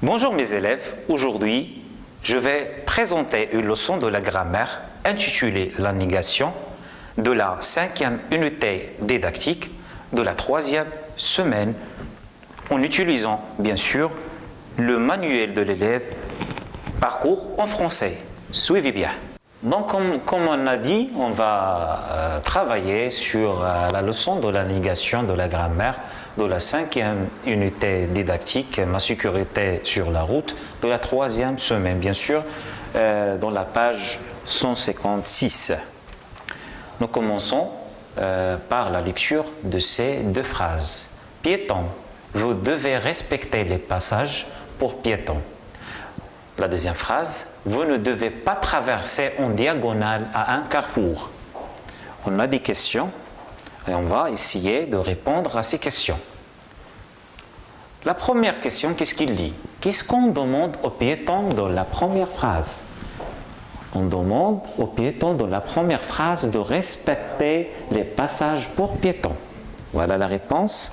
Bonjour mes élèves, aujourd'hui je vais présenter une leçon de la grammaire intitulée La négation de la cinquième unité didactique de la troisième semaine en utilisant bien sûr le manuel de l'élève Parcours en français. Suivez bien. Donc, comme, on a dit, on va euh, travailler sur euh, la leçon de la négation de la grammaire de la cinquième unité didactique, ma sécurité sur la route, de la troisième semaine, bien sûr, euh, dans la page 156. Nous commençons par la lecture de ces deux phrases. Piéton, vous devez respecter les passages pour piétons. La deuxième phrase, vous ne devez pas traverser en diagonale à un carrefour. On a des questions et on va essayer de répondre à ces questions. La première question, qu'est-ce qu'il dit? Qu'est-ce qu'on demande aux piétons dans la première phrase? On demande aux piétons dans la première phrase de respecter les passages pour piétons. Voilà la réponse,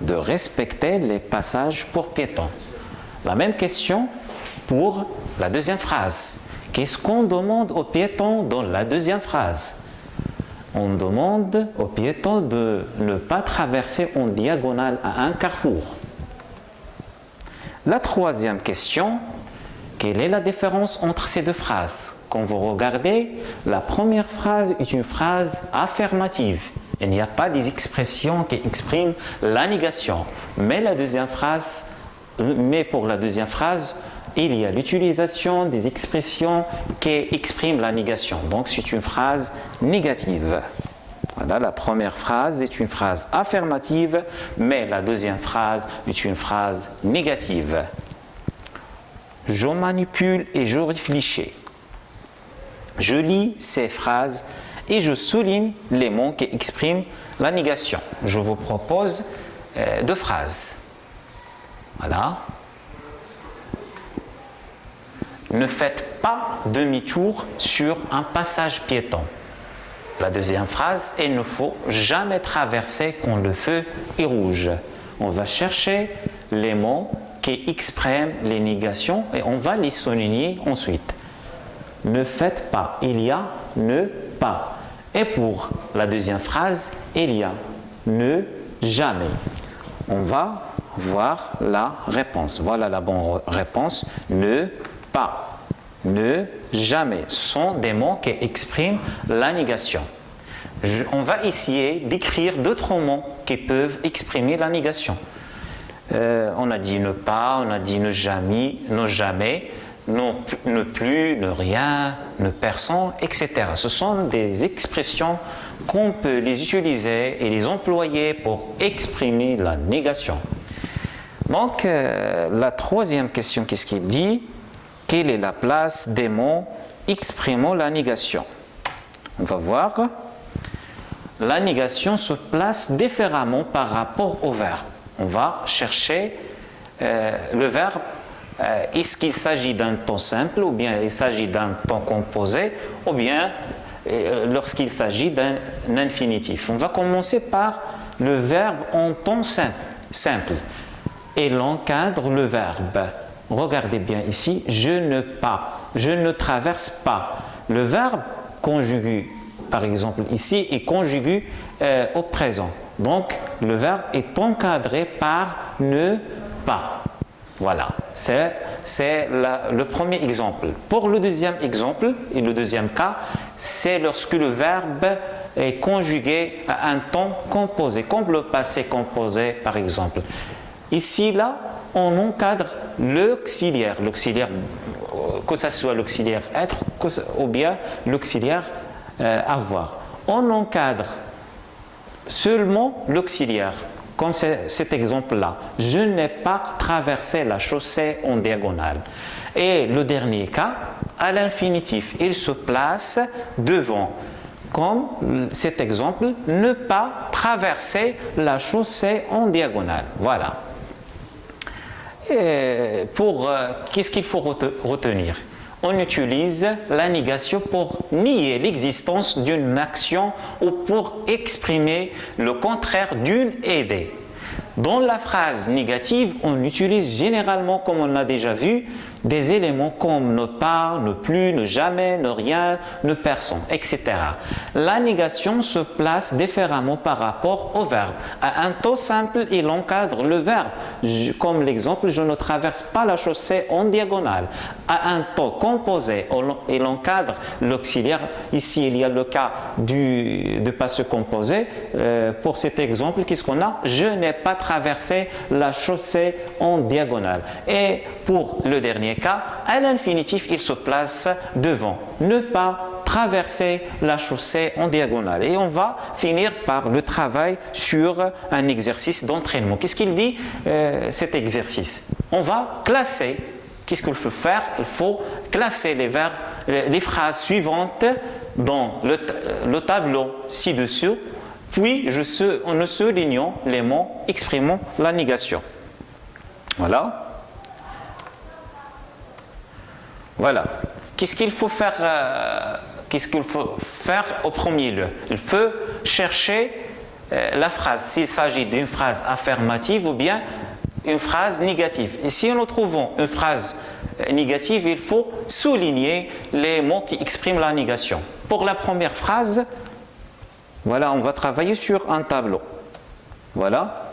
de respecter les passages pour piétons. La même question pour la deuxième phrase. Qu'est-ce qu'on demande aux piétons dans la deuxième phrase? On demande aux piétons de ne pas traverser en diagonale à un carrefour. La troisième question, quelle est la différence entre ces deux phrases? Quand vous regardez, la première phrase est une phrase affirmative. Il n'y a pas des expressions qui expriment la négation. Mais, la deuxième phrase, mais pour la deuxième phrase, il y a l'utilisation des expressions qui expriment la négation. Donc c'est une phrase négative. Voilà, la première phrase est une phrase affirmative, mais la deuxième phrase est une phrase négative. Je manipule et je réfléchis. Je lis ces phrases et je souligne les mots qui expriment la négation. Je vous propose euh, deux phrases. Voilà. Ne faites pas demi-tour sur un passage piéton. La deuxième phrase, il ne faut jamais traverser quand le feu est rouge. On va chercher les mots qui expriment les négations et on va les souligner ensuite. Ne faites pas, il y a ne pas. Et pour la deuxième phrase, il y a ne jamais. On va voir la réponse. Voilà la bonne réponse. Ne pas, ne, jamais sont des mots qui expriment la négation. on va essayer d'écrire d'autres mots qui peuvent exprimer la négation. Euh, on a dit ne pas, on a dit ne jamais, ne jamais, ne plus, ne rien, ne personne, etc. Ce sont des expressions qu'on peut les utiliser et les employer pour exprimer la négation. Donc, euh, la troisième question, qu'est-ce qu'il dit? Quelle est la place des mots exprimant la négation? On va voir. La négation se place différemment par rapport au verbe. On va chercher euh, le verbe. Euh, est-ce qu'il s'agit d'un temps simple ou bien il s'agit d'un temps composé ou bien euh, lorsqu'il s'agit d'un infinitif. On va commencer par le verbe en temps simple et l'encadre le verbe. Regardez bien ici, je ne pas, je ne traverse pas. Le verbe conjugué, par exemple ici, est conjugué euh, au présent. Donc, le verbe est encadré par ne pas. Voilà, c'est le premier exemple. Pour le deuxième exemple, et le deuxième cas, c'est lorsque le verbe est conjugué à un temps composé, comme le passé composé par exemple. Ici, là, on encadre l'auxiliaire, l'auxiliaire, que ce soit l'auxiliaire être ou bien l'auxiliaire euh, avoir. On encadre seulement l'auxiliaire, comme cet exemple-là. Je n'ai pas traversé la chaussée en diagonale. Et le dernier cas, à l'infinitif, il se place devant comme cet exemple, ne pas traverser la chaussée en diagonale. Voilà pour euh, qu'est-ce qu'il faut retenir? On utilise la négation pour nier l'existence d'une action ou pour exprimer le contraire d'une idée. Dans la phrase négative, on utilise généralement, comme on l'a déjà vu, des éléments comme ne pas, ne plus, ne jamais, ne rien, ne personne, etc. La négation se place différemment par rapport au verbe. À un taux simple, il encadre le verbe, comme l'exemple « je ne traverse pas la chaussée en diagonale ». À un taux composé, il encadre l'auxiliaire. Ici, il y a le cas du, de passé composé. Euh, pour cet exemple, qu'est-ce qu'on a? Je n'ai pas traversé la chaussée en diagonale. Et pour le dernier cas, à l'infinitif, il se place devant. Ne pas traverser la chaussée en diagonale. Et on va finir par le travail sur un exercice d'entraînement. Qu'est-ce qu'il dit euh, cet exercice? On va classer. Qu'est-ce qu'il faut faire? Il faut classer les les phrases suivantes dans le, tableau ci-dessous, puis je, en soulignant les mots exprimant la négation. Voilà. Voilà. Qu'est-ce qu'il faut faire euh, au premier lieu? Il faut chercher euh, la phrase, s'il s'agit d'une phrase affirmative ou bien une phrase négative. Et si nous trouvons une phrase euh, négative, il faut souligner les mots qui expriment la négation. Pour la première phrase, voilà, on va travailler sur un tableau. Voilà,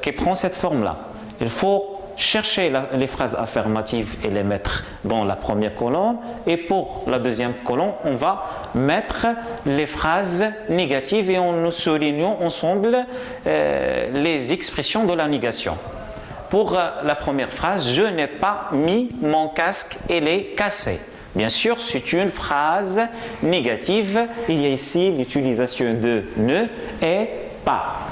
qui prend cette forme-là. Il faut chercher les phrases affirmatives et les mettre dans la première colonne et pour la deuxième colonne on va mettre les phrases négatives et nous soulignons ensemble euh, les expressions de la négation pour euh, la première phrase je n'ai pas mis mon casque elle est cassé Bien sûr, c'est une phrase négative. Il y a ici l'utilisation de ne et pas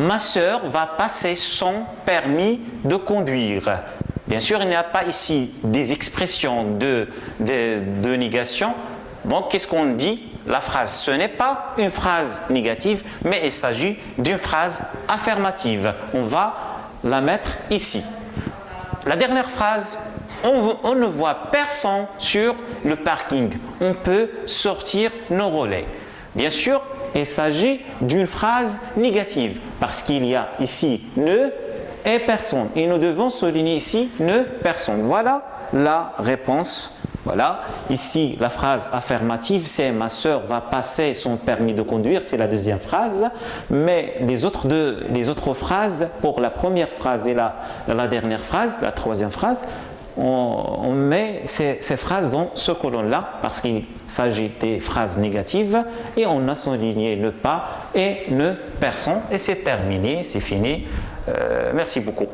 ma sœur va passer son permis de conduire. Bien sûr, il n'y a pas ici des expressions de, négation. Donc, qu'est-ce qu'on dit? La phrase, ce n'est pas une phrase négative, mais il s'agit d'une phrase affirmative. On va la mettre ici. La dernière phrase, on, ne voit personne sur le parking. On peut sortir nos relais. Bien sûr, il s'agit d'une phrase négative parce qu'il y a ici ne et personne. Et nous devons souligner ici ne personne. Voilà la réponse. Voilà, ici la phrase affirmative c'est ma soeur va passer son permis de conduire, c'est la deuxième phrase, mais les autres, deux, les autres phrases, pour la première phrase et la dernière phrase, la troisième phrase, on, met ces, phrases dans ce colonne-là parce qu'il s'agit des phrases négatives et on a souligné ne pas et ne personne et c'est terminé, c'est fini. Euh, merci beaucoup.